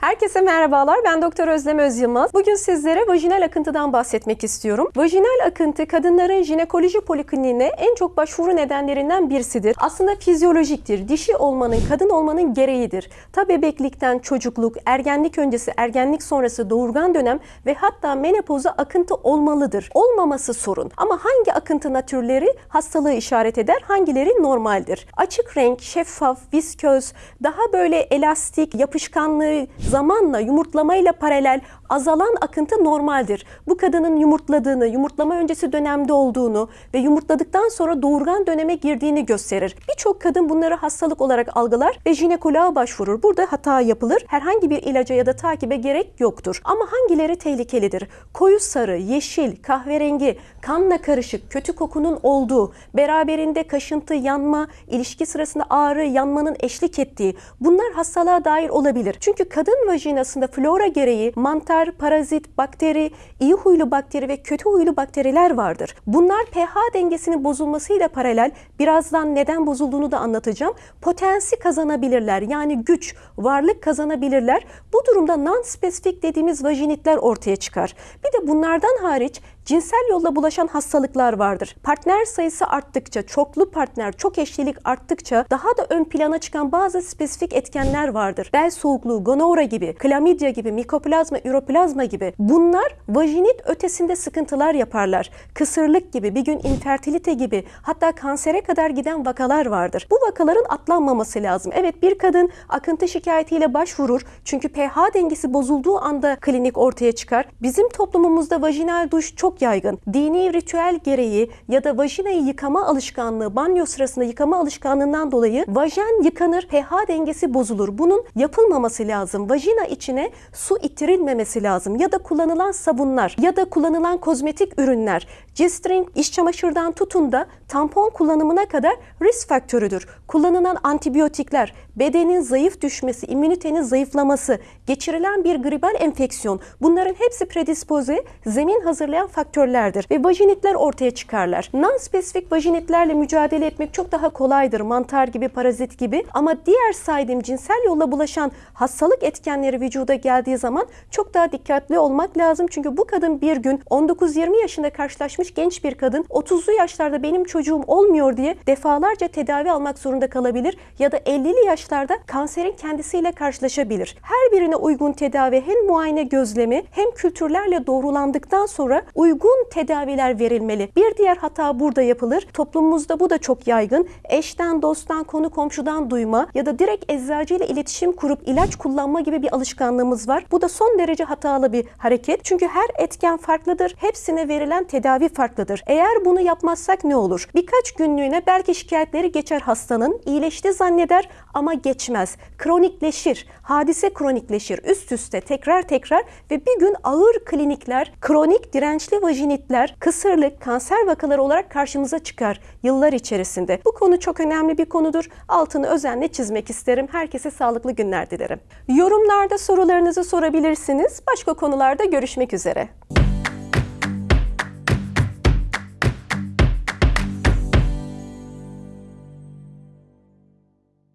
Herkese merhabalar. Ben Doktor Özlem Özyılmaz. Bugün sizlere vajinal akıntıdan bahsetmek istiyorum. Vajinal akıntı kadınların jinekoloji polikliniğine en çok başvuru nedenlerinden birisidir. Aslında fizyolojiktir. Dişi olmanın, kadın olmanın gereğidir. Ta bebeklikten çocukluk, ergenlik öncesi, ergenlik sonrası doğurgan dönem ve hatta menopoza akıntı olmalıdır. Olmaması sorun. Ama hangi akıntı türleri hastalığı işaret eder, hangileri normaldir? Açık renk, şeffaf, visköz, daha böyle elastik, yapışkanlığı zamanla yumurtlamayla paralel azalan akıntı normaldir. Bu kadının yumurtladığını, yumurtlama öncesi dönemde olduğunu ve yumurtladıktan sonra doğurgan döneme girdiğini gösterir. Birçok kadın bunları hastalık olarak algılar ve jinekoloğa başvurur. Burada hata yapılır. Herhangi bir ilaca ya da takibe gerek yoktur. Ama hangileri tehlikelidir? Koyu sarı, yeşil, kahverengi, kanla karışık, kötü kokunun olduğu, beraberinde kaşıntı, yanma, ilişki sırasında ağrı, yanmanın eşlik ettiği bunlar hastalığa dair olabilir. Çünkü kadın vajinasında flora gereği mantar, parazit, bakteri, iyi huylu bakteri ve kötü huylu bakteriler vardır. Bunlar pH dengesinin bozulmasıyla paralel birazdan neden bozulduğunu da anlatacağım. Potensi kazanabilirler. Yani güç, varlık kazanabilirler. Bu durumda non-spesifik dediğimiz vajinitler ortaya çıkar. Bir de bunlardan hariç cinsel yolla bulaşan hastalıklar vardır. Partner sayısı arttıkça, çoklu partner, çok eşlilik arttıkça daha da ön plana çıkan bazı spesifik etkenler vardır. Bel soğukluğu, gonora gibi, klamidya gibi, mikoplazma, üroplazma gibi. Bunlar vajinit ötesinde sıkıntılar yaparlar. Kısırlık gibi, bir gün infertilite gibi, hatta kansere kadar giden vakalar vardır. Bu vakaların atlanmaması lazım. Evet bir kadın akıntı şikayetiyle başvurur. Çünkü pH dengesi bozulduğu anda klinik ortaya çıkar. Bizim toplumumuzda vajinal duş çok yaygın. Dini ritüel gereği ya da vajinayı yıkama alışkanlığı, banyo sırasında yıkama alışkanlığından dolayı vajen yıkanır, pH dengesi bozulur. Bunun yapılmaması lazım. Vajina içine su ittirilmemesi lazım. Ya da kullanılan sabunlar ya da kullanılan kozmetik ürünler, G-string, iş çamaşırdan tutun da tampon kullanımına kadar risk faktörüdür. Kullanılan antibiyotikler, bedenin zayıf düşmesi, immünitenin zayıflaması, geçirilen bir gribal enfeksiyon bunların hepsi predispoze, zemin hazırlayan faktörlerdir ve vajinitler ortaya çıkarlar. Non-spesifik vajinitlerle mücadele etmek çok daha kolaydır. Mantar gibi, parazit gibi ama diğer saydığım cinsel yolla bulaşan hastalık etkenleri vücuda geldiği zaman çok daha dikkatli olmak lazım. Çünkü bu kadın bir gün 19-20 yaşında karşılaşmış genç bir kadın 30'lu yaşlarda benim çocuğum olmuyor diye defalarca tedavi almak zorunda kalabilir ya da 50'li yaşlarda kanserin kendisiyle karşılaşabilir. Her birine uygun tedavi hem muayene gözlemi hem kültürlerle doğrulandıktan sonra uygun tedaviler verilmeli. Bir diğer hata burada yapılır. Toplumumuzda bu da çok yaygın. Eşten, dosttan, konu komşudan duyma ya da direkt eczacıyla iletişim kurup ilaç kullanma gibi bir alışkanlığımız var. Bu da son derece hatalı bir hareket. Çünkü her etken farklıdır. Hepsine verilen tedavi farklıdır. Eğer bunu yapmazsak ne olur? Birkaç günlüğüne belki şikayetleri geçer hastanın. iyileşti zanneder ama geçmez. Kronikleşir. Hadise kronikleşir. Üst üste tekrar tekrar ve bir gün ağır klinikler, kronik dirençli vajinitler, kısırlık, kanser vakaları olarak karşımıza çıkar yıllar içerisinde. Bu konu çok önemli bir konudur. Altını özenle çizmek isterim. Herkese sağlıklı günler dilerim. Yorumlarda sorularınızı sorabilirsiniz. Başka konularda görüşmek üzere.